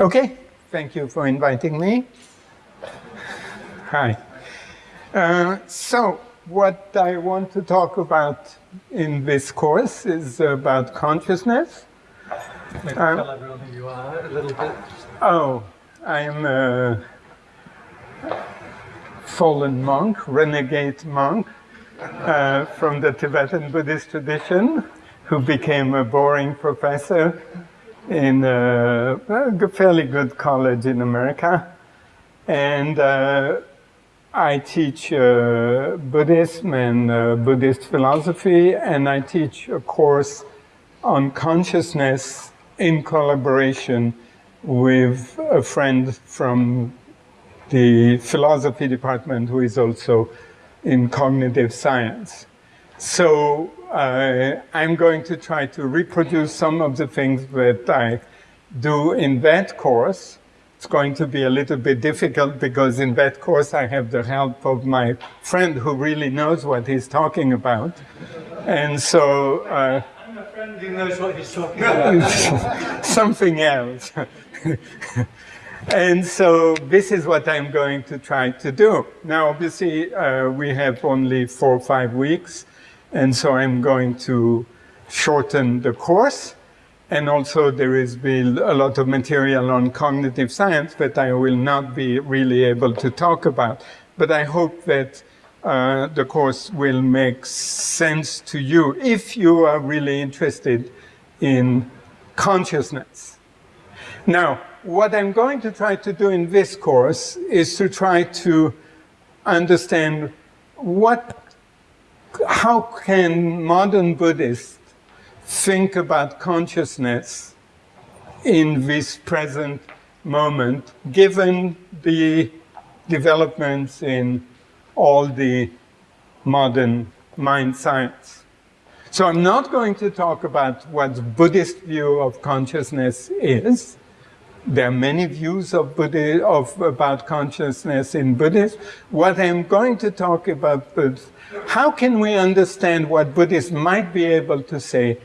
Okay, thank you for inviting me. Hi. Uh, so, what I want to talk about in this course is about consciousness. Maybe um, tell everyone who you are a little bit. Oh, I'm a fallen monk, renegade monk uh, from the Tibetan Buddhist tradition who became a boring professor in a, a fairly good college in America. And uh, I teach uh, Buddhism and uh, Buddhist philosophy, and I teach a course on consciousness in collaboration with a friend from the philosophy department who is also in cognitive science. So uh, I'm going to try to reproduce some of the things that I do in that course. It's going to be a little bit difficult because in that course I have the help of my friend who really knows what he's talking about. And so... Uh, I'm a friend who knows what he's talking about. something else. and so this is what I'm going to try to do. Now, obviously, uh, we have only four or five weeks. And so I'm going to shorten the course. And also there is a lot of material on cognitive science that I will not be really able to talk about. But I hope that uh, the course will make sense to you if you are really interested in consciousness. Now, what I'm going to try to do in this course is to try to understand what how can modern Buddhists think about consciousness in this present moment, given the developments in all the modern mind science. So I'm not going to talk about what the Buddhist view of consciousness is, there are many views of, of about consciousness in Buddhism. What I'm going to talk about is how can we understand what Buddhists might be able to say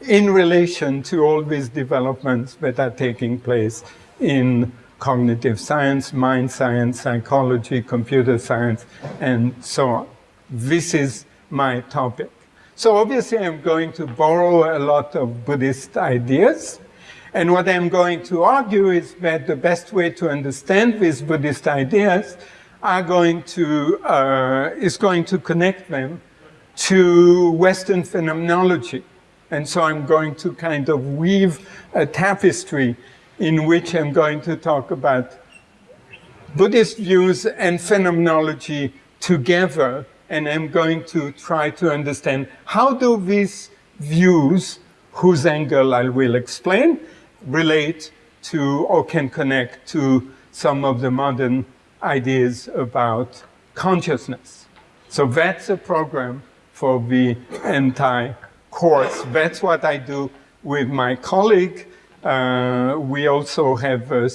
in relation to all these developments that are taking place in cognitive science, mind science, psychology, computer science, and so on. This is my topic. So obviously I'm going to borrow a lot of Buddhist ideas, and what I'm going to argue is that the best way to understand these Buddhist ideas are going to, uh, is going to connect them to Western phenomenology. And so I'm going to kind of weave a tapestry in which I'm going to talk about Buddhist views and phenomenology together. And I'm going to try to understand how do these views, whose angle I will explain, relate to or can connect to some of the modern ideas about consciousness. So that's a program for the entire course. That's what I do with my colleague. Uh, we also have uh,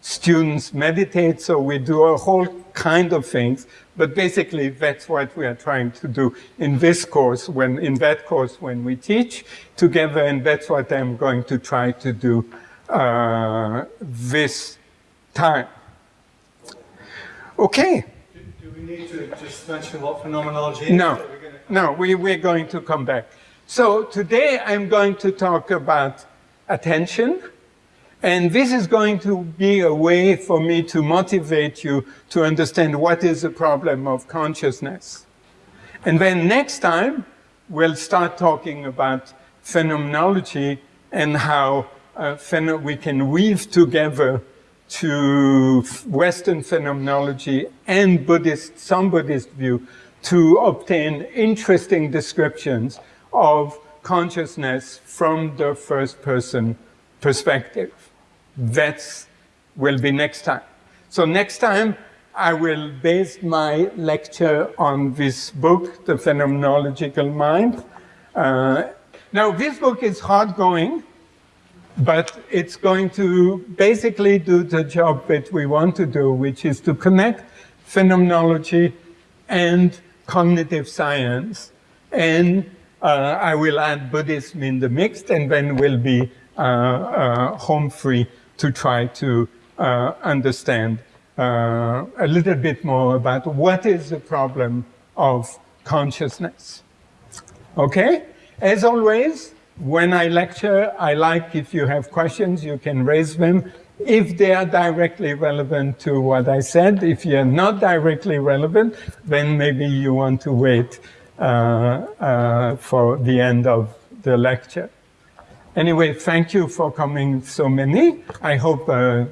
students meditate, so we do a whole kind of things. But basically, that's what we are trying to do in this course, when in that course when we teach together, and that's what I'm going to try to do uh, this time. Okay. Do, do, we need to just mention what phenomenology is? No, no, we, we're going to come back. So today I'm going to talk about attention, and this is going to be a way for me to motivate you to understand what is the problem of consciousness. And then next time, we'll start talking about phenomenology and how uh, we can weave together to Western phenomenology and Buddhist, some Buddhist view to obtain interesting descriptions of consciousness from the first person perspective. That will be next time. So next time, I will base my lecture on this book, The Phenomenological Mind. Uh, now, this book is hard going, but it's going to basically do the job that we want to do, which is to connect phenomenology and cognitive science. And uh, I will add Buddhism in the mix, and then we'll be uh, uh, home free to try to uh, understand uh, a little bit more about what is the problem of consciousness. Okay? As always, when I lecture, I like if you have questions, you can raise them if they are directly relevant to what I said. If you're not directly relevant, then maybe you want to wait uh, uh, for the end of the lecture. Anyway, thank you for coming so many. I hope uh,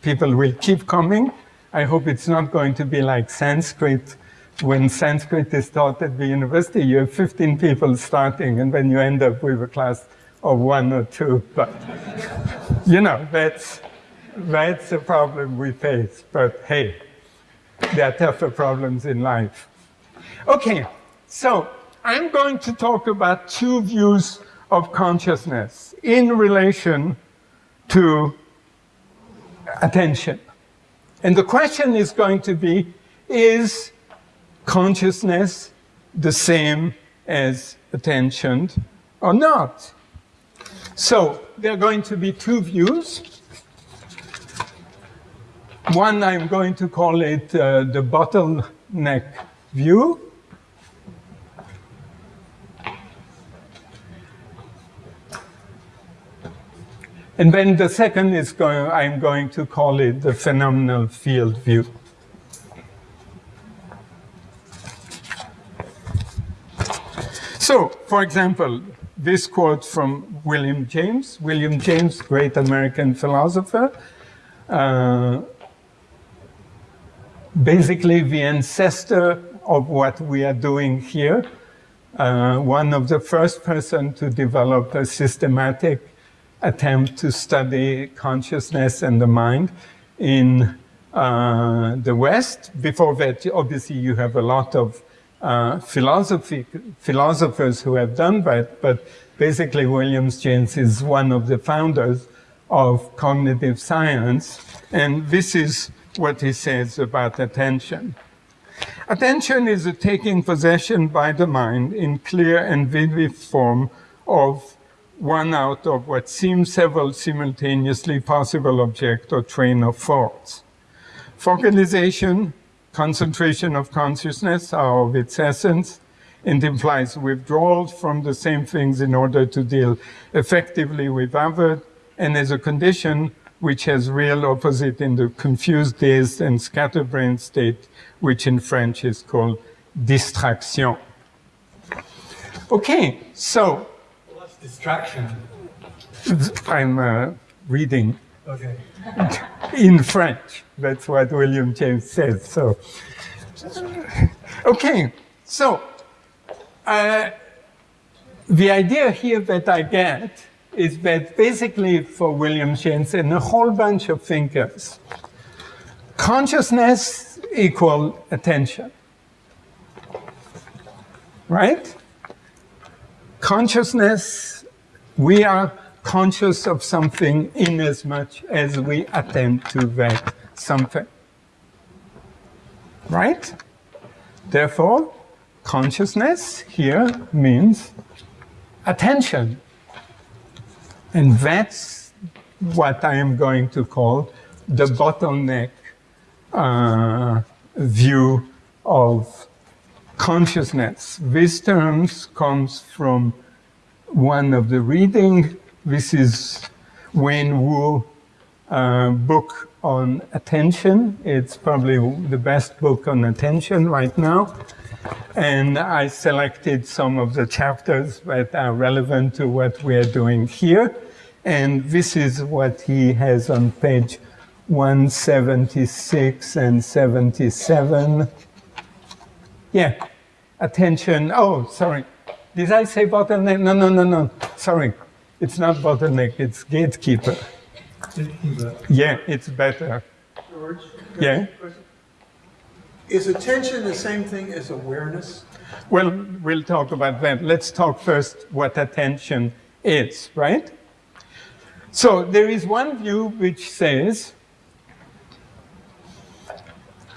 people will keep coming. I hope it's not going to be like Sanskrit. When Sanskrit is taught at the university, you have 15 people starting, and then you end up with a class of one or two. But, you know, that's that's a problem we face, but hey, there are tougher problems in life. Okay, so I'm going to talk about two views of consciousness in relation to attention. And the question is going to be, is consciousness the same as attention or not? So there are going to be two views. One, I'm going to call it uh, the bottleneck view. And then the second is going, I'm going to call it the phenomenal field view. So, for example, this quote from William James. William James, great American philosopher, uh, basically the ancestor of what we are doing here. Uh, one of the first person to develop a systematic attempt to study consciousness and the mind in uh, the West. Before that, obviously, you have a lot of uh, philosophy, philosophers who have done that, but basically, William James is one of the founders of cognitive science, and this is what he says about attention. Attention is a taking possession by the mind in clear and vivid form of one out of what seems several simultaneously possible object or train of thoughts. Focalization, concentration of consciousness are of its essence and implies withdrawal from the same things in order to deal effectively with other, and as a condition, which has real opposite in the confused, dazed, and scatterbrained state, which in French is called distraction. Okay, so. Distraction? I'm uh, reading Okay. in French. That's what William James says. So, okay, so uh, the idea here that I get is that basically for William James and a whole bunch of thinkers, consciousness equal attention. Right? Consciousness, we are conscious of something in as much as we attend to that something. Right? Therefore, consciousness here means attention. And that's what I am going to call the bottleneck uh, view of consciousness. This term comes from one of the reading. This is Wayne Wu uh, book on attention. It's probably the best book on attention right now. And I selected some of the chapters that are relevant to what we are doing here. And this is what he has on page 176 and 77. Yeah, attention. Oh, sorry. Did I say bottleneck? No, no, no, no. Sorry. It's not bottleneck, it's gatekeeper. Yeah, it's better. George? Yeah. Is attention the same thing as awareness? Well, we'll talk about that. Let's talk first what attention is, right? So there is one view which says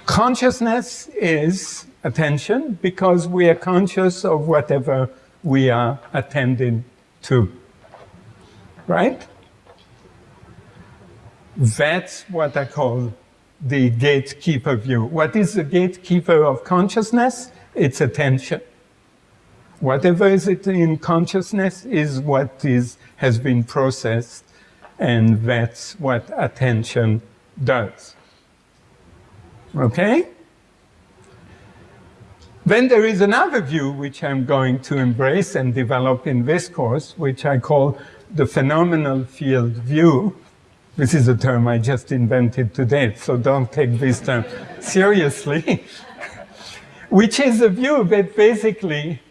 consciousness is attention because we are conscious of whatever we are attending to. Right? That's what I call the gatekeeper view. What is the gatekeeper of consciousness? It's attention. Whatever is it in consciousness is what is, has been processed, and that's what attention does. Okay? Then there is another view which I'm going to embrace and develop in this course, which I call the phenomenal field view. This is a term I just invented today, so don't take this term seriously. which is a view that basically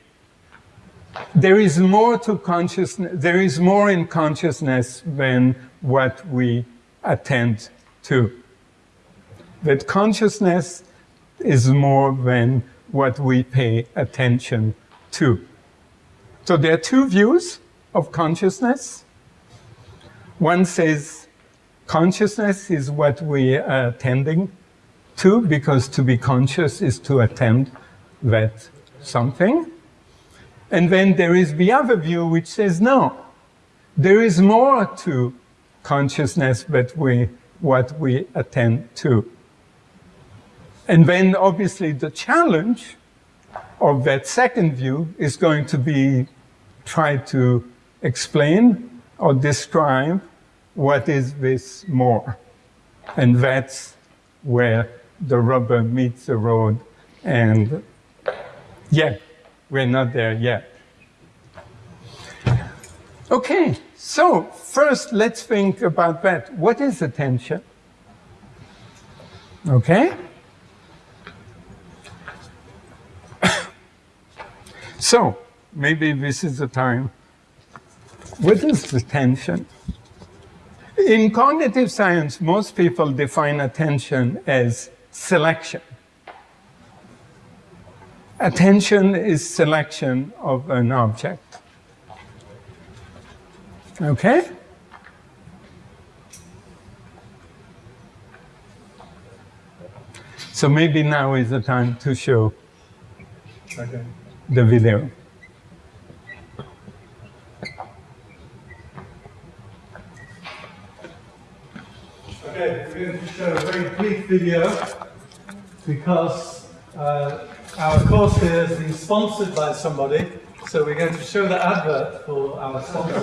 there is more to consciousness, there is more in consciousness than what we attend to. That consciousness is more than what we pay attention to. So there are two views of consciousness. One says consciousness is what we are attending to, because to be conscious is to attend that something. And then there is the other view which says no, there is more to consciousness than we, what we attend to. And then obviously the challenge of that second view is going to be try to explain or describe what is this more. And that's where the rubber meets the road. And yeah, we're not there yet. Okay, so first let's think about that. What is attention? Okay? So, maybe this is the time. What is attention? In cognitive science, most people define attention as selection. Attention is selection of an object. Okay? So maybe now is the time to show. Okay the video. Okay, we're going to show a very brief video because uh, our course here has been sponsored by somebody, so we're going to show the advert for our sponsor.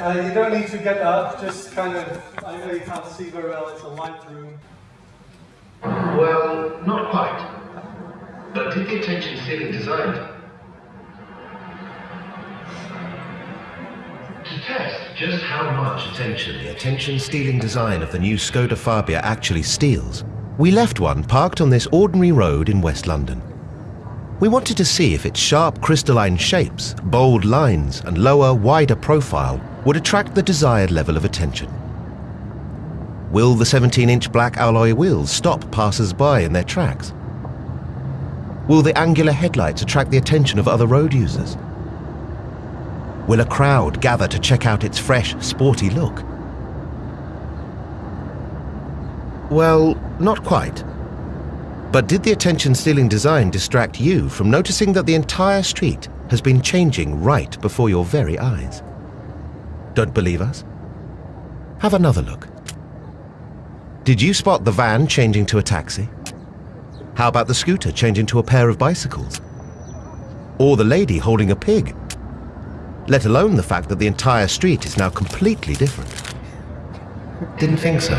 uh, you don't need to get up, just kind of, I know you can't see very well, it's a light room. Well, not quite. But did the attention stealing design? To test just how much attention the attention stealing design of the new Skoda Fabia actually steals, we left one parked on this ordinary road in West London. We wanted to see if its sharp crystalline shapes, bold lines and lower, wider profile would attract the desired level of attention. Will the 17-inch black alloy wheels stop passers-by in their tracks? Will the angular headlights attract the attention of other road users? Will a crowd gather to check out its fresh, sporty look? Well, not quite. But did the attention-stealing design distract you from noticing that the entire street has been changing right before your very eyes? Don't believe us? Have another look. Did you spot the van changing to a taxi? How about the scooter changing to a pair of bicycles? Or the lady holding a pig? Let alone the fact that the entire street is now completely different. Didn't think so.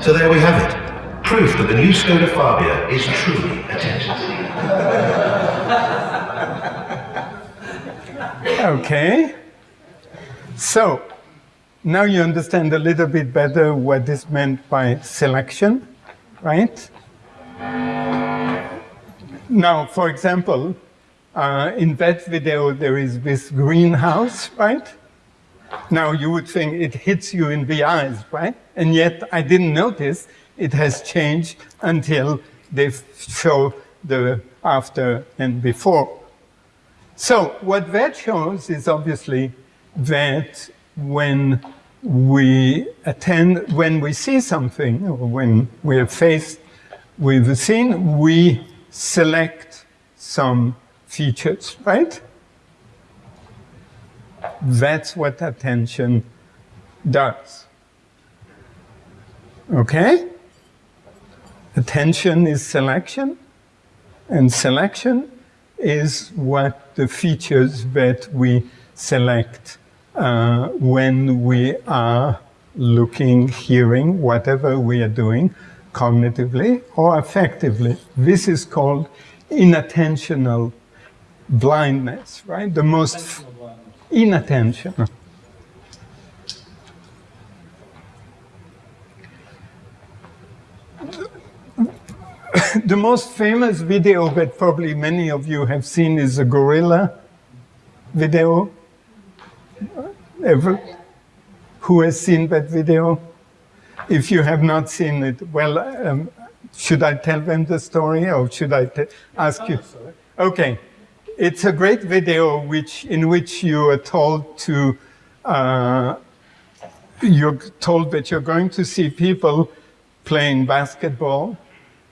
So there we have it. Proof that the new Skoda Fabia is truly attention Okay. So, now you understand a little bit better what is meant by selection, right? Now, for example, uh, in that video, there is this greenhouse, right? Now, you would think it hits you in the eyes, right? And yet, I didn't notice it has changed until they show the after and before. So, what that shows is obviously that when we attend, when we see something, or when we're faced with a scene, we select some features, right? That's what attention does. Okay? Attention is selection, and selection is what the features that we select uh, when we are looking, hearing, whatever we are doing, cognitively or affectively. This is called inattentional blindness, right? The most inattention. the most famous video that probably many of you have seen is a gorilla video. Ever? Who has seen that video? If you have not seen it, well, um, should I tell them the story or should I ask you? Okay. It's a great video which, in which you are told to, uh, you're told that you're going to see people playing basketball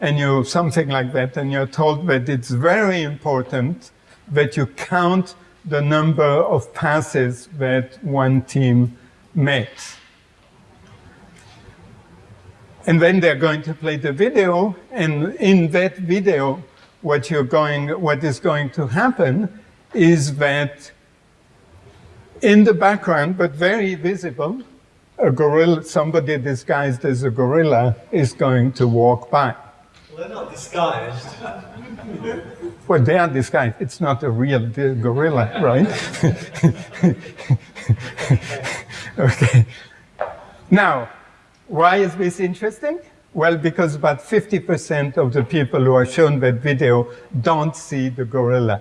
and you something like that, and you're told that it's very important that you count the number of passes that one team makes. And then they're going to play the video, and in that video, what you're going, what is going to happen is that in the background, but very visible, a gorilla, somebody disguised as a gorilla is going to walk by. Well, they're not disguised. well, they are disguised. It's not a real gorilla, right? okay. Now, why is this interesting? Well, because about 50% of the people who are shown that video don't see the gorilla.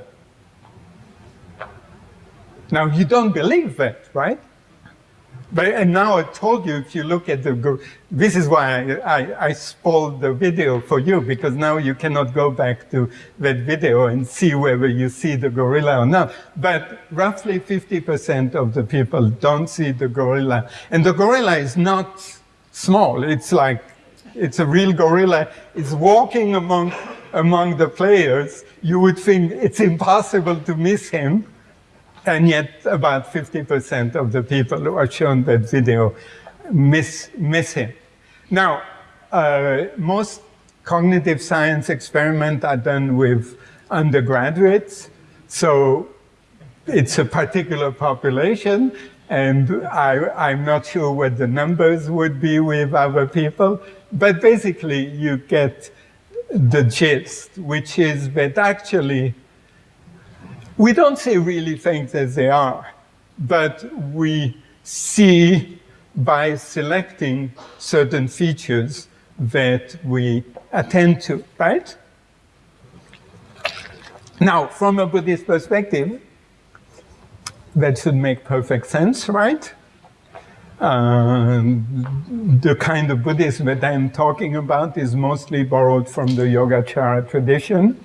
Now, you don't believe that, right? But, and now I told you, if you look at the, this is why I, I, I, spoiled the video for you, because now you cannot go back to that video and see whether you see the gorilla or not. But roughly 50% of the people don't see the gorilla. And the gorilla is not small. It's like, it's a real gorilla. It's walking among, among the players. You would think it's impossible to miss him. And yet about 50% of the people who are shown that video miss, miss him. Now, uh, most cognitive science experiments are done with undergraduates. So it's a particular population. And I, am not sure what the numbers would be with other people. But basically, you get the gist, which is that actually we don't see really things as they are, but we see by selecting certain features that we attend to, right? Now, from a Buddhist perspective, that should make perfect sense, right? Uh, the kind of Buddhism that I'm talking about is mostly borrowed from the Yogacara tradition.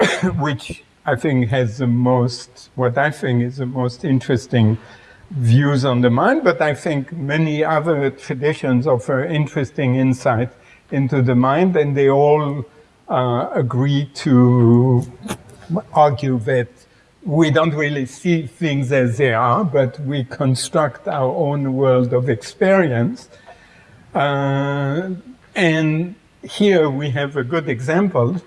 which I think has the most, what I think is the most interesting views on the mind, but I think many other traditions offer interesting insight into the mind, and they all uh, agree to argue that we don't really see things as they are, but we construct our own world of experience. Uh, and here we have a good example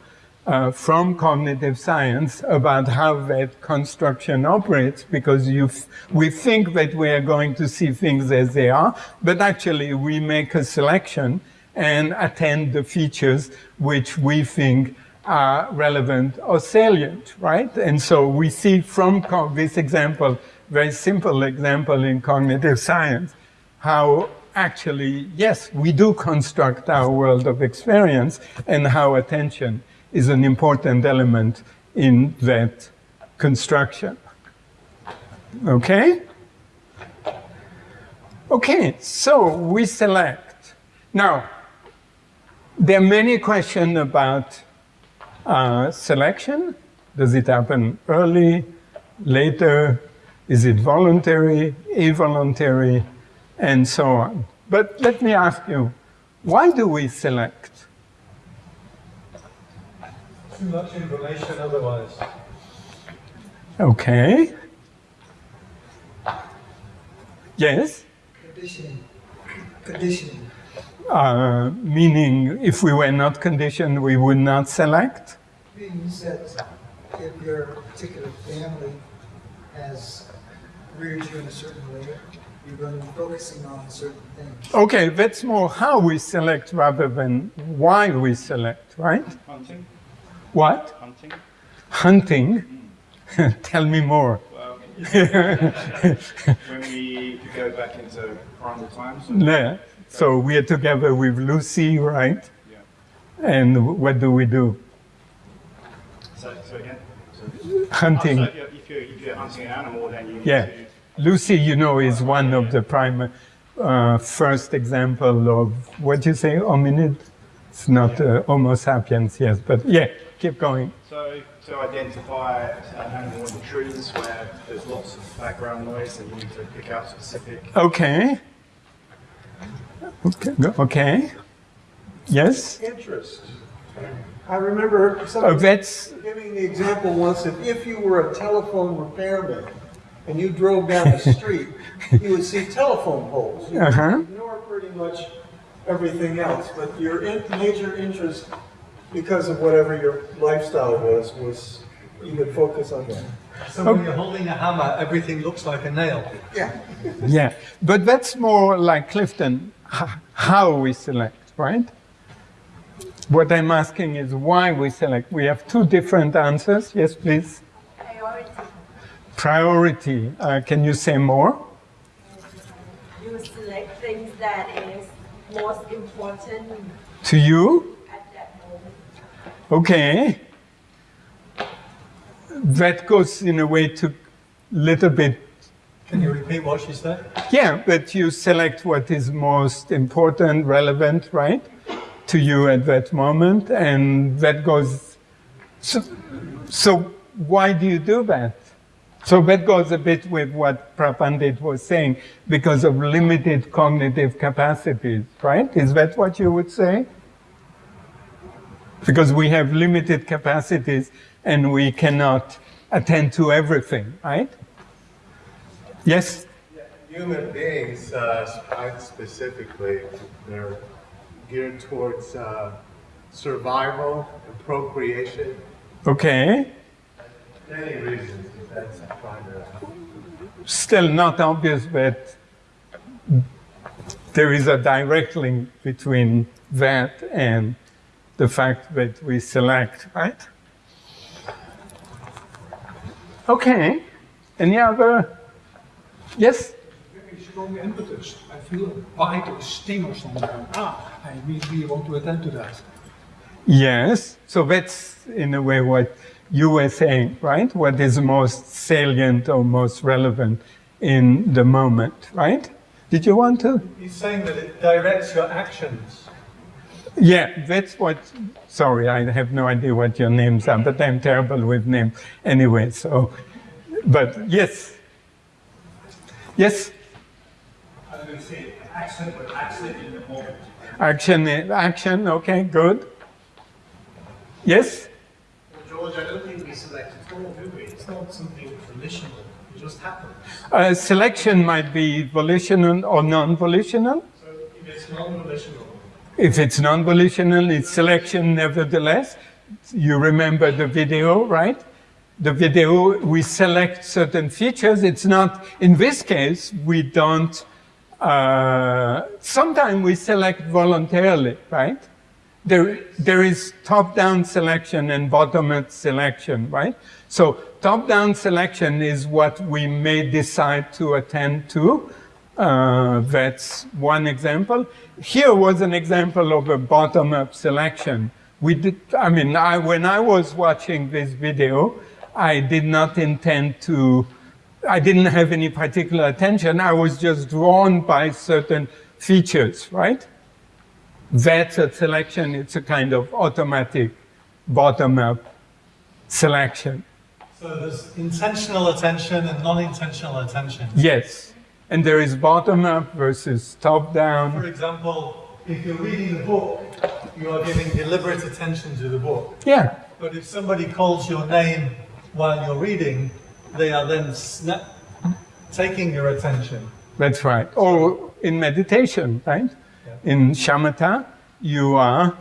uh, from cognitive science about how that construction operates because you we think that we are going to see things as they are, but actually we make a selection and attend the features which we think are relevant or salient, right? And so we see from this example, very simple example in cognitive science, how actually, yes, we do construct our world of experience and how attention is an important element in that construction. Okay? Okay, so we select. Now, there are many questions about uh, selection. Does it happen early, later? Is it voluntary, involuntary, and so on? But let me ask you, why do we select? Too much information otherwise. Okay. Yes? Conditioning. Conditioning. Uh, meaning, if we were not conditioned, we would not select? Means that if your particular family has reared you in a certain way, you're going to be focusing on certain things. Okay, that's more how we select rather than why we select, right? Hunting? What? Hunting? Hunting? Tell me more. Well, when we go back into primal times, Yeah. So we are together with Lucy, right? yeah. And what do we do? So, so again, so, Hunting. so if, you're, if, you're, hunting an animal, then you Yeah. to. Lucy, you know, is one of the prime uh, first example of what you say, hominid? It's not uh, Homo sapiens, yes, but yeah, keep going. So to identify an animal in the trees where there's lots of background noise, and you need to pick out specific. Okay. Okay. Okay. Yes. Interest. I remember Uh, somebody that's giving the example once that if you were a telephone repairman and you drove down the street, you would see telephone poles. You Uh-huh. ignore pretty much everything else, but your in, major interest, because of whatever your lifestyle was, was you would focus on that. So when you're holding a hammer, everything looks like a nail. Yeah. yeah, but that's more like Clifton. How we select, right? What I'm asking is why we select. We have two different answers. Yes, please. priority. Priority. Uh, can you say more? You select things that is most important To you? at that moment. Okay. That goes in a way to little bit, Can you repeat what she said? yeah, but you select what is most important, relevant, right, to you at that moment, and that goes. So, so why do you do that? So that goes a bit with what Prapandit was saying, because of limited cognitive capacities, right? Is that what you would say? because we have limited capacities and we cannot attend to everything, right? Yes? Human beings, uh, specifically, they're geared towards uh, survival and procreation. Okay. Many reasons, that's primary. Still not obvious but there is a direct link between that and the fact that we select, right? Okay. Any other? Yes? very strong impetus. I feel a bite or sting or something. Ah, I immediately want to attend to that. Yes. So that's in a way what you were saying, right? What is most salient or most relevant in the moment, right? Did you want to? He's saying that it directs your actions. Yeah, that's what. Sorry, I have no idea what your names are, but I'm terrible with names anyway. So, but yes, yes, I was going to say action, but action in the moment. action, action. Okay, good. Yes. George, I don't think we select at all, do we? It's not something volitional. It just happens. Uh, selection might be volitional or non-volitional. So if it's non-volitional, If it's non-volitional, it's selection nevertheless. You remember the video, right? The video, we select certain features. It's not, in this case, we don't, uh, sometimes we select voluntarily, right? There, there is top-down selection and bottom-up selection, right? So top-down selection is what we may decide to attend to. Uh, that's one example. Here was an example of a bottom-up selection. We did, I mean, I, when I was watching this video, I did not intend to, I didn't have any particular attention. I was just drawn by certain features, right? That's a selection. It's a kind of automatic bottom-up selection. So there's intentional attention and non-intentional attention. Yes. And there is bottom-up versus top-down. For example, if you're reading a book, you are giving deliberate attention to the book. Yeah. But if somebody calls your name while you're reading, they are then taking your attention. That's right. Or in meditation, right? In shamatha, you are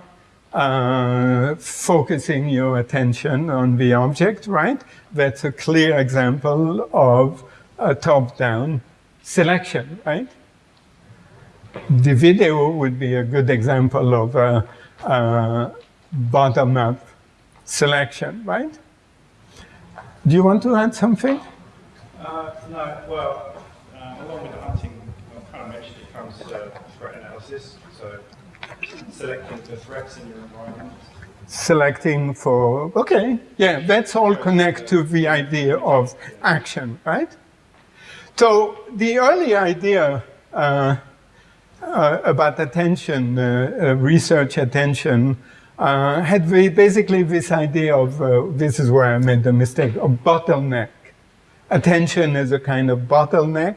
uh, focusing your attention on the object, right? That's a clear example of a top-down selection, right? The video would be a good example of a, a bottom-up selection, right? Do you want to add something? Uh, no, well, uh, along with the hunting, I kind of mentioned it comes to threat analysis. So selecting the threats in your environment. Selecting for, okay, yeah, that's all connect to the idea of action, right? So the early idea uh, uh, about attention, uh, uh research attention, uh, had basically this idea of, uh, this is where I made the mistake, of bottleneck. Attention is a kind of bottleneck,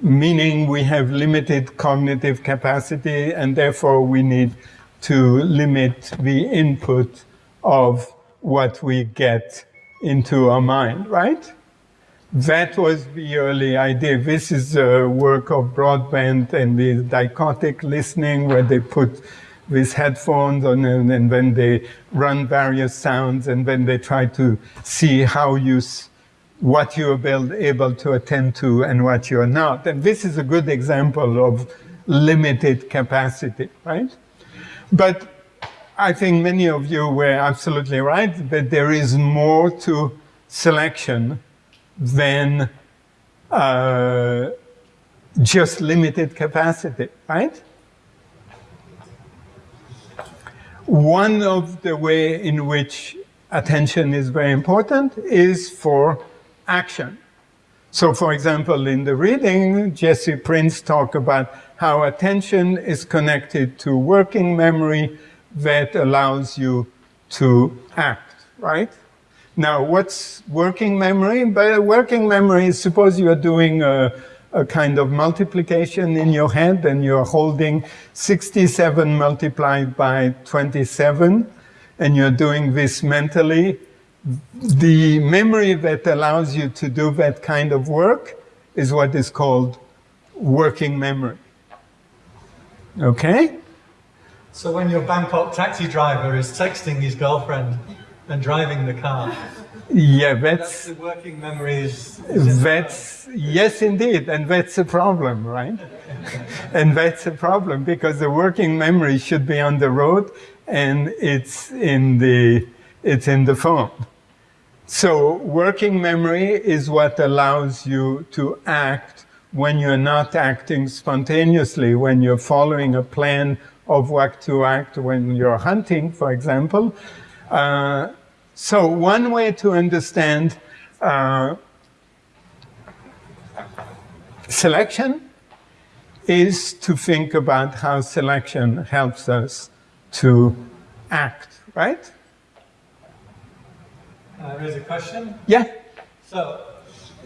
meaning we have limited cognitive capacity and therefore we need to limit the input of what we get into our mind, right? That was the early idea. This is the work of Broadbent and the dichotic listening where they put with headphones on and, and then they run various sounds and then they try to see how you what you're able to attend to and what you're not. And this is a good example of limited capacity, right? But I think many of you were absolutely right that there is more to selection than uh, just limited capacity, right? One of the way in which attention is very important is for action. So for example, in the reading, Jesse Prinz talked about how attention is connected to working memory that allows you to act, right? Now, what's working memory? By working memory, suppose you are doing a, a kind of multiplication in your head and you're holding 67 multiplied by 27 and you're doing this mentally, the memory that allows you to do that kind of work is what is called working memory. Okay? So when your Bangkok taxi driver is texting his girlfriend and driving the car, yeah, that's, that's the working memories. That's yes, indeed, and that's a problem, right? and that's a problem because the working memory should be on the road, and it's in the it's in the phone. So working memory is what allows you to act when you're not acting spontaneously, when you're following a plan of what to act when you're hunting, for example. Uh, so one way to understand uh, selection is to think about how selection helps us to act, right? Uh, there's a question? Yeah. So,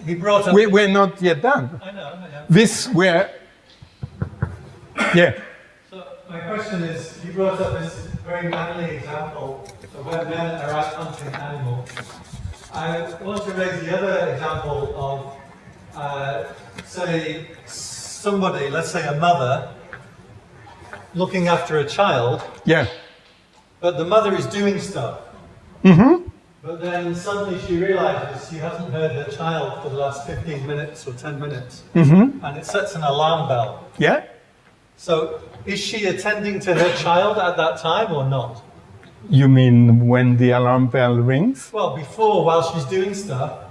he brought up... We, we're not yet done. I know, I know. This, we're... Yeah. So, my question is, you brought up this very manly example of when men are out hunting animals. I want to raise the other example of, uh, say, somebody, let's say a mother, looking after a child. Yeah. But the mother is doing stuff. Mm-hmm. But then suddenly she realizes she hasn't heard her child for the last 15 minutes or 10 minutes. Mm-hmm. And it sets an alarm bell. Yeah. So is she attending to her child at that time or not? You mean when the alarm bell rings? Well, before, while she's doing stuff,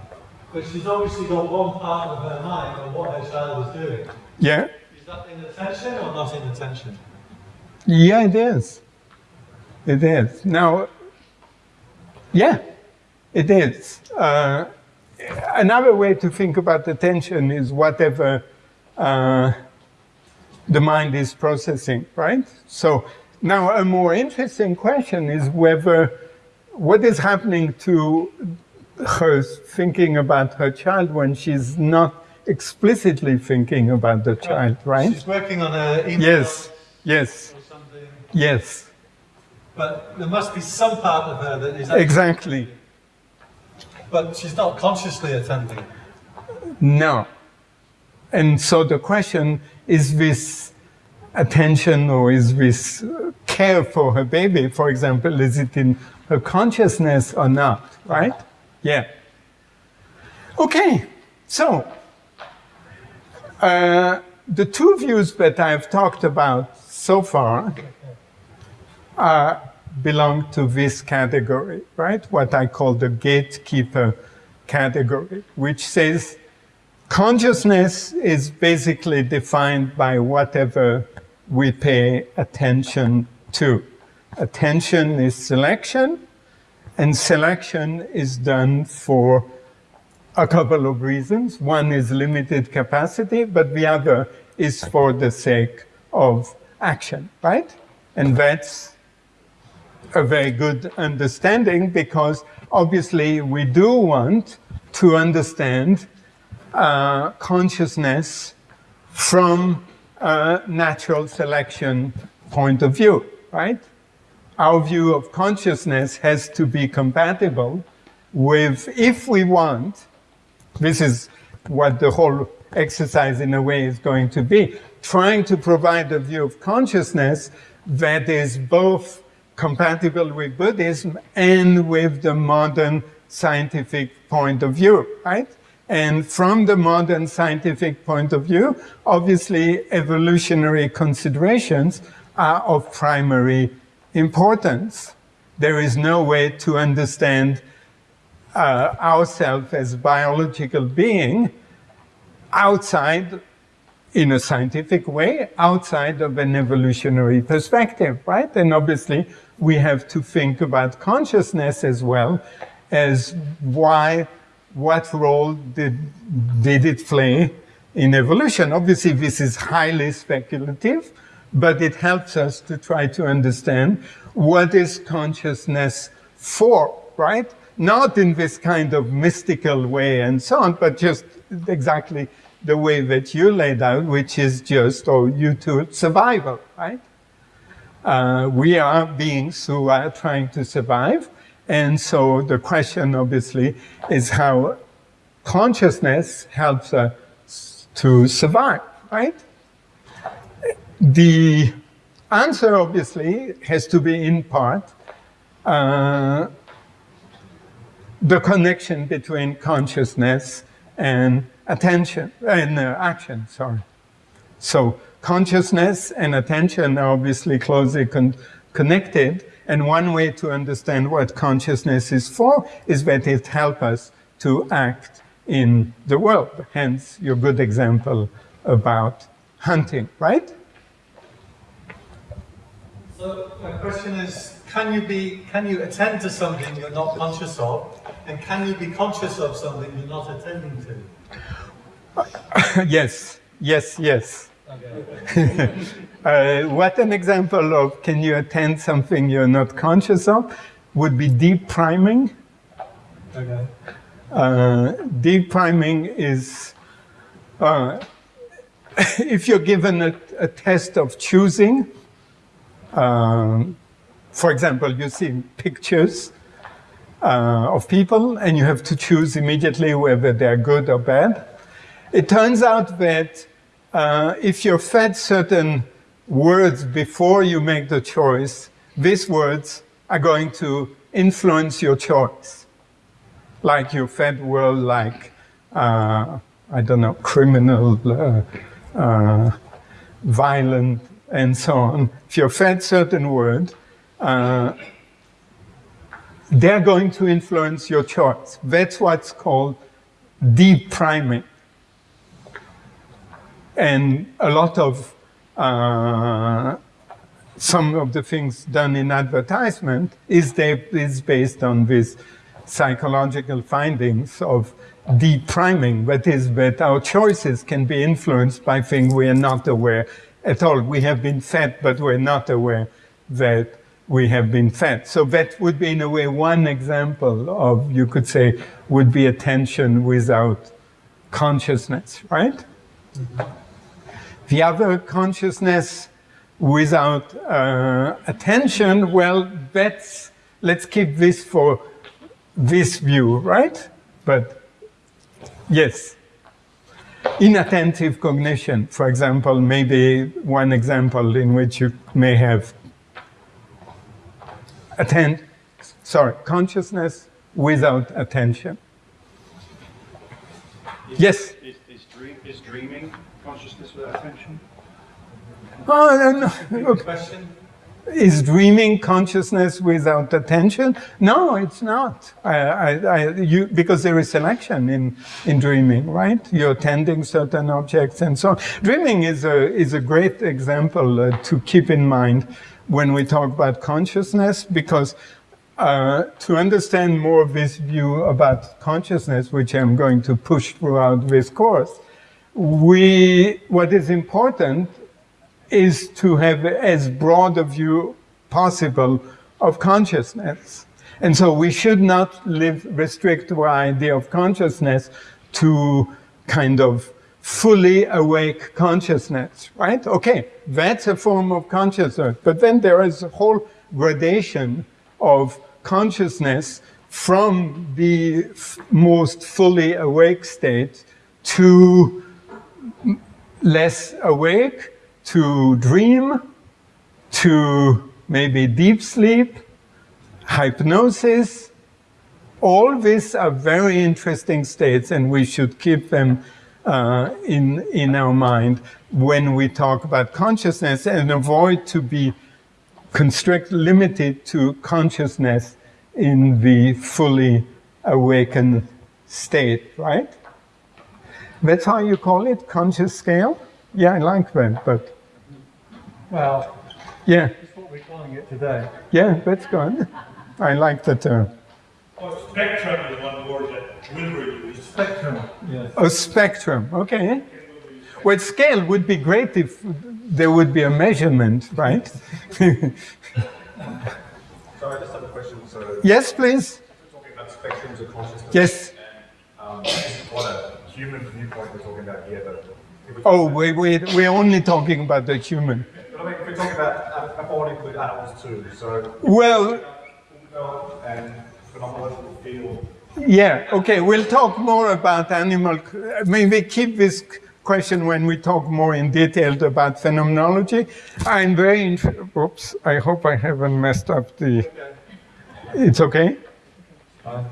but she's obviously got one part of her mind on what her child is doing. Yeah. Is that in attention or not in attention? Yeah, it is. It is. Now, yeah, it is. Uh, another way to think about attention is whatever uh, the mind is processing, right? So now a more interesting question is whether what is happening to her thinking about her child when she's not explicitly thinking about the child, right? She's working on a email Yes, yes, yes, But there must be some part of her that is exactly. But she's not consciously attending. No, and so the question is this attention or is this care for her baby, for example, is it in her consciousness or not, right? Yeah. Okay, so uh, the two views that I've talked about so far uh, belong to this category, right? What I call the gatekeeper category, which says consciousness is basically defined by whatever we pay attention to. Attention is selection, and selection is done for a couple of reasons. One is limited capacity, but the other is for the sake of action, right? And that's a very good understanding because obviously we do want to understand uh, consciousness from a natural selection point of view, right? Our view of consciousness has to be compatible with, if we want, this is what the whole exercise in a way is going to be, trying to provide a view of consciousness that is both compatible with Buddhism and with the modern scientific point of view, right? And from the modern scientific point of view, obviously evolutionary considerations are of primary importance. There is no way to understand uh, ourselves as biological being outside, in a scientific way, outside of an evolutionary perspective, right? And obviously, we have to think about consciousness as well as why what role did, did it play in evolution? Obviously, this is highly speculative, but it helps us to try to understand what is consciousness for, right? Not in this kind of mystical way and so on, but just exactly the way that you laid out, which is just, or you to survival, right? Uh, we are beings who are trying to survive, and so the question, obviously, is how consciousness helps us to survive, right? The answer, obviously, has to be in part uh, the connection between consciousness and attention and uh, action. Sorry. So consciousness and attention are obviously closely con connected, and one way to understand what consciousness is for is that it helps us to act in the world. Hence, your good example about hunting, right? So my question is, can you be, can you attend to something you're not conscious of, and can you be conscious of something you're not attending to? yes, yes, yes. Okay. uh, what an example of can you attend something you're not conscious of would be deep priming. Okay. Uh, deep priming is uh, if you're given a, a test of choosing, um, for example, you see pictures uh, of people and you have to choose immediately whether they're good or bad. It turns out that uh, if you're fed certain words before you make the choice, these words are going to influence your choice. Like you're fed word like, uh, I don't know, criminal, uh, uh, violent, and so on. If you're fed certain words, uh, they're going to influence your choice. That's what's called deep priming and a lot of uh, some of the things done in advertisement is, they, is based on these psychological findings of deep priming, that is that our choices can be influenced by things we are not aware at all. We have been fed, but we're not aware that we have been fed. So that would be, in a way, one example of, you could say, would be attention without consciousness, right? Mm -hmm. The other consciousness without uh, attention, well, that's, let's keep this for this view, right? But yes. inattentive cognition, for example, maybe one example in which you may have attend, sorry, consciousness without attention. Yes? Is, is, dream, is dreaming consciousness without attention? Oh, no, no. Question? Is dreaming consciousness without attention? No, it's not. I, I, I, you, because there is selection in, in dreaming, right? You're attending certain objects and so on. Dreaming is a, is a great example uh, to keep in mind when we talk about consciousness, because uh, to understand more of this view about consciousness, which I'm going to push throughout this course, we, what is important is to have as broad a view possible of consciousness. And so we should not live, restrict our idea of consciousness to kind of fully awake consciousness, right? Okay, that's a form of consciousness. But then there is a whole gradation of consciousness from the most fully awake state to less awake, to dream, to maybe deep sleep, hypnosis. All these are very interesting states and we should keep them uh, in, in our mind when we talk about consciousness and avoid to be constrict, limited to consciousness in the fully awakened state, right? That's how you call it, conscious scale? Yeah, I like that, but Well, yeah, that's what we're calling it today. yeah, that's good. I like the term. Well, spectrum is one word that Wilber used. Spectrum, yes. A spectrum, okay. Well, scale would be great if there would be a measurement, right? So I just have a question. So yes, please. we're talking about spectrums of consciousness. Yes. And, um, what a human viewpoint we're talking about here, but Oh, we, we, we're only talking about the human. But I mean, we're talking about, I, I want include animals too. So Well, and phenomenological field. yeah, okay, we'll talk more about animal, maybe keep this question when we talk more in detail about phenomenology. I'm very, oops, I hope I haven't messed up the, it's okay? Uh,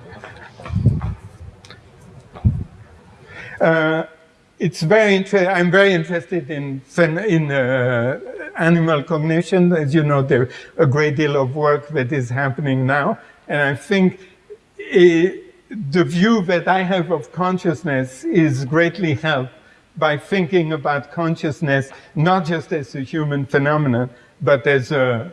it's very interesting. I'm very interested in in uh, animal cognition. As you know, there's a great deal of work that is happening now, and I think eh, the view that I have of consciousness is greatly helped by thinking about consciousness not just as a human phenomenon, but as a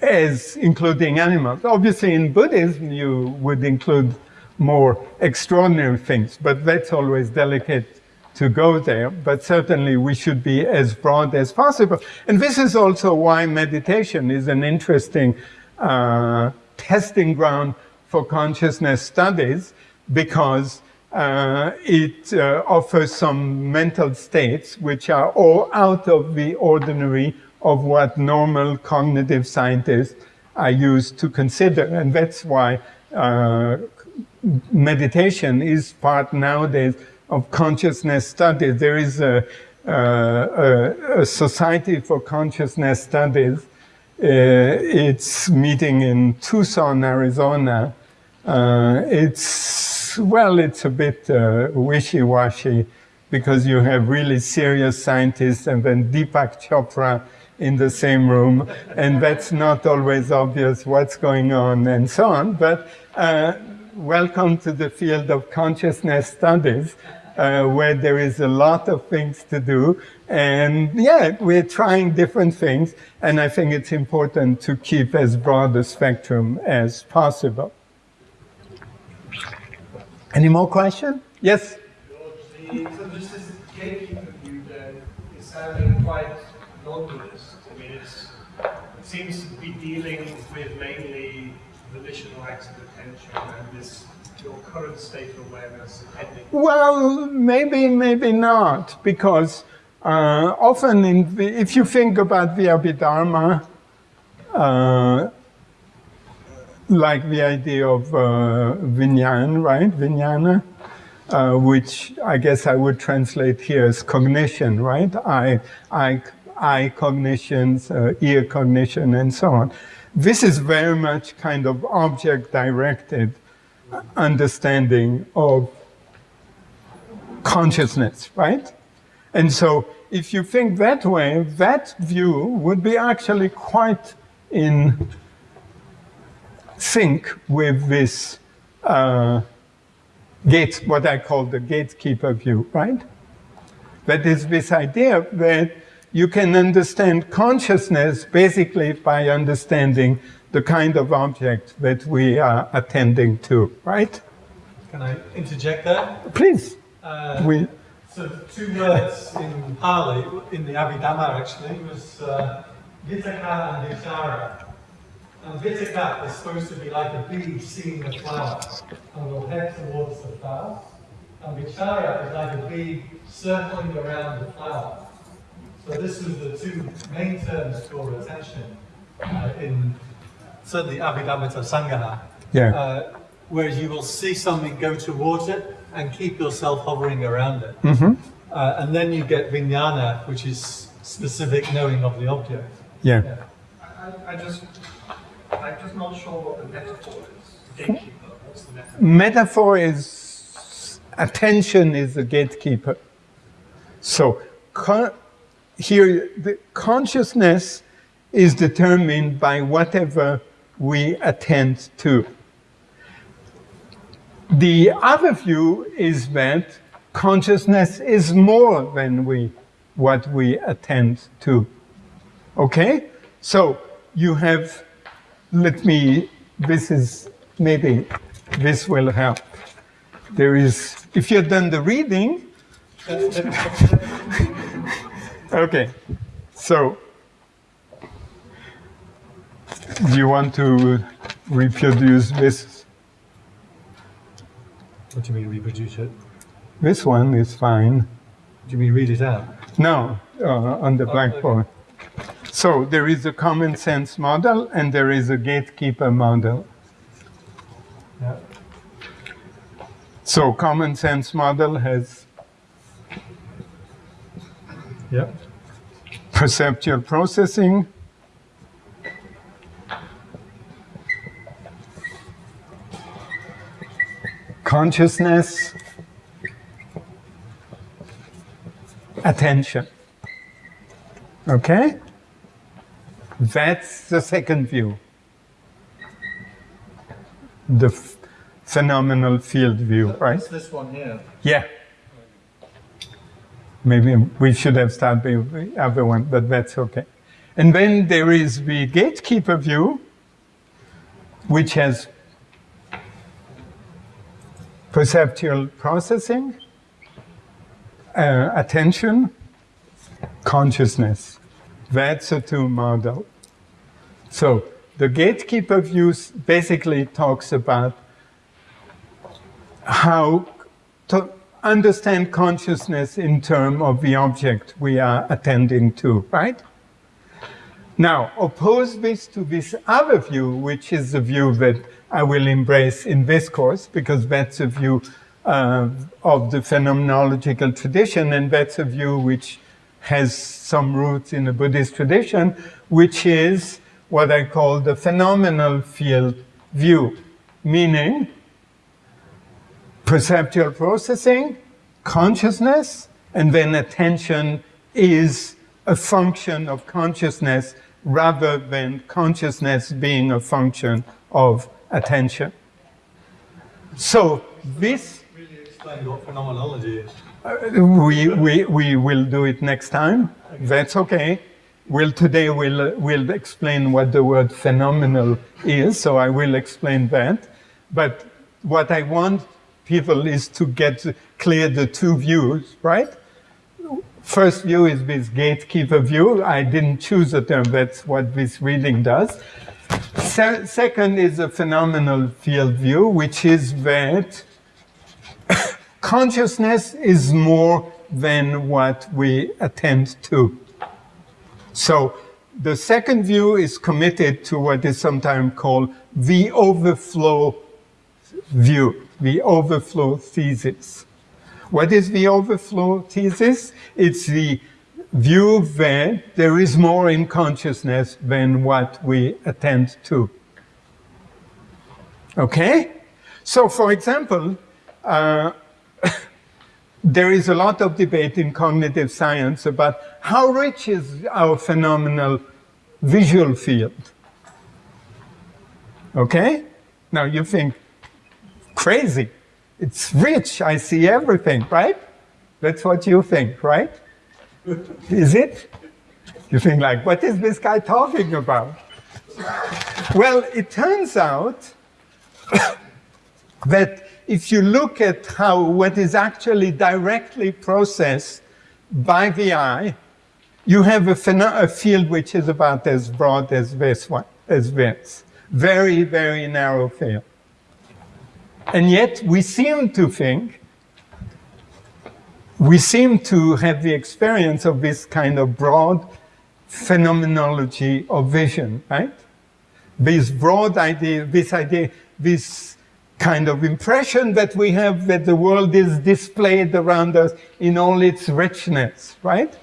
as including animals. Obviously, in Buddhism, you would include more extraordinary things, but that's always delicate to go there. But certainly, we should be as broad as possible. And this is also why meditation is an interesting uh, testing ground for consciousness studies, because uh, it uh, offers some mental states which are all out of the ordinary of what normal cognitive scientists are used to consider. And that's why uh, meditation is part nowadays of consciousness studies. There is a, a, a Society for Consciousness Studies. Uh, it's meeting in Tucson, Arizona. Uh, it's, well, it's a bit uh, wishy-washy because you have really serious scientists and then Deepak Chopra in the same room, and that's not always obvious what's going on and so on. But uh, welcome to the field of consciousness studies, uh, where there is a lot of things to do. And yeah, we're trying different things, and I think it's important to keep as broad a spectrum as possible. Any more questions? Yes? Sounding quite. I mean, it seems to be dealing with mainly volitional acts of attention and this your current state of awareness. Well, maybe, maybe not, because uh, often, in if you think about the Abhidharma, uh, like the idea of uh, Vinyan, right? Vijnana, uh, which I guess I would translate here as cognition, right? Eye, eye, eye cognitions, uh, ear cognition, and so on. This is very much kind of object-directed understanding of consciousness, right? And so if you think that way, that view would be actually quite in sync with this uh, gate, what I call the gatekeeper view, right? That is this idea that you can understand consciousness basically by understanding the kind of object that we are attending to, right? Can I interject there? Please. Uh, we, so two words in Pali, in the Abhidhamma actually, was uh, Vitakka and Vichara. And Vitakka is supposed to be like a bee seeing the flower, and will head towards the flower. And Vichara is like a bee circling around the flower. So this was the two main terms for attention uh, in certainly Abhidhamma Sangaha. Yeah. Uh, whereas you will see something go towards it and keep yourself hovering around it. Mm-hmm. Uh, and then you get vijnana, which is specific knowing of the object. Yeah. yeah. I, I just, I'm just not sure what the metaphor is. Gatekeeper. What's the metaphor? Metaphor is attention is the gatekeeper. So con- here, the consciousness is determined by whatever we attend to. The other view is that consciousness is more than we, what we attend to. Okay? So you have, let me, this is, maybe this will help. There is, if you've done the reading, okay, so do you want to reproduce this? What do you mean reproduce it? This one is fine. Do you mean read it out? No, uh, on the blackboard. So there is a common sense model and there is a gatekeeper model. Yeah. So common sense model has Yeah. perceptual processing, consciousness, attention. Okay? That's the second view. The phenomenal field view, right? It's this one here. Yeah. Maybe we should have started with the other one, but that's okay. And then there is the gatekeeper view, which has perceptual processing, uh, attention, consciousness. That's a two model. So the gatekeeper view basically talks about how understand consciousness in terms of the object we are attending to, right? Now, oppose this to this other view, which is the view that I will embrace in this course, because that's a view uh, of the phenomenological tradition, and that's a view which has some roots in the Buddhist tradition, which is what I call the phenomenal field view, meaning perceptual processing, consciousness, and then attention is a function of consciousness rather than consciousness being a function of attention. So this Really explain what phenomenology is. uh, we, we, we will do it next time. That's okay. We'll, today we'll, we'll explain what the word phenomenal is, so I will explain that. But what I want people is to get clear the two views, right? First view is this gatekeeper view. I didn't choose a term, that's what this reading does. Se second is a phenomenal field view, which is that consciousness is more than what we attend to. So the second view is committed to what is sometimes called the overflow view, the overflow thesis. What is the overflow thesis? It's the view that there is more in consciousness than what we attend to. Okay? So, for example, uh, there is a lot of debate in cognitive science about how rich is our phenomenal visual field. Okay? Now you think, crazy. It's rich. I see everything, right? That's what you think, right? Is it? You think like, what is this guy talking about? Well, it turns out that if you look at how what is actually directly processed by the eye, you have a, a field which is about as broad as this one, as this. Very, very narrow field. And yet we seem to think, we seem to have the experience of this kind of broad phenomenology of vision, right? This broad idea, this idea, this kind of impression that we have that the world is displayed around us in all its richness, right?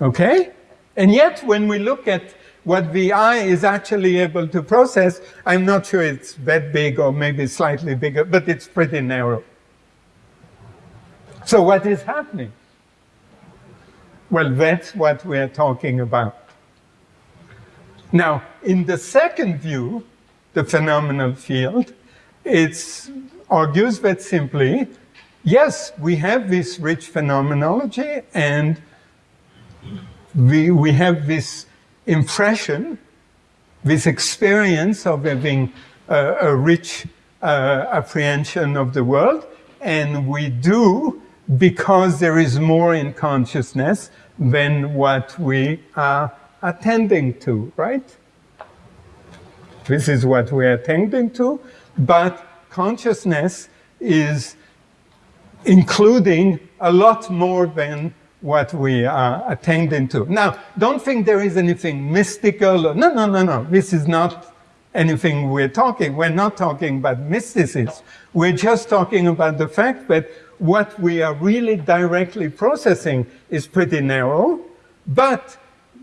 Okay? And yet, when we look at what the eye is actually able to process, I'm not sure it's that big or maybe slightly bigger, but it's pretty narrow. So what is happening? Well, that's what we're talking about. Now, in the second view, the phenomenal field, it argues that simply, yes, we have this rich phenomenology and we, we have this impression, this experience of having a, rich uh, apprehension of the world, and we do because there is more in consciousness than what we are attending to, right? This is what we are attending to, but consciousness is including a lot more than what we are attending to. Now, don't think there is anything mystical. Or, no, no, no, no. This is not anything we're talking. We're not talking about mysticism. We're just talking about the fact that what we are really directly processing is pretty narrow, but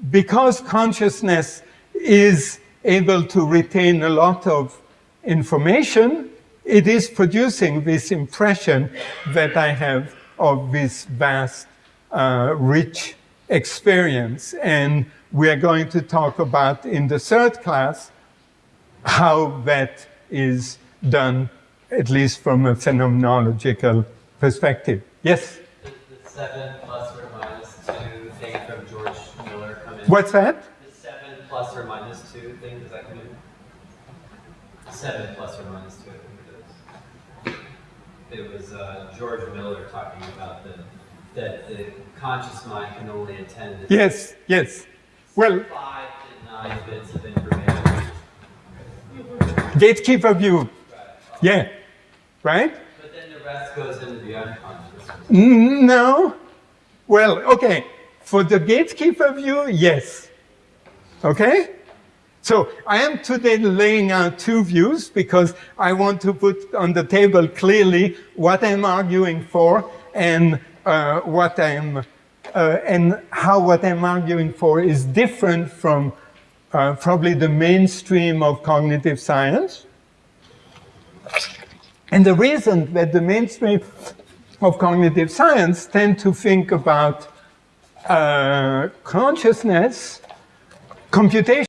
because consciousness is able to retain a lot of information, it is producing this impression that I have of this vast uh, rich experience. And we are going to talk about in the third class how that is done, at least from a phenomenological perspective. Yes? The, the seven plus or minus two thing from George Miller come in. What's that? The seven plus or minus two thing, does that come in? Seven plus or minus two, I think it is. It was uh, George Miller talking about the that the conscious mind can only attend to yes, yes. Well, five to nine bits of information. Gatekeeper view. Right. Yeah. Right? But then the rest goes into the unconscious. Mm, no. Well, okay. For the gatekeeper view, yes. Okay? So I am today laying out two views because I want to put on the table clearly what I'm arguing for and what I'm uh, and how what I'm arguing for is different from uh, probably the mainstream of cognitive science. And the reason that the mainstream of cognitive science tend to think about uh, consciousness, computation,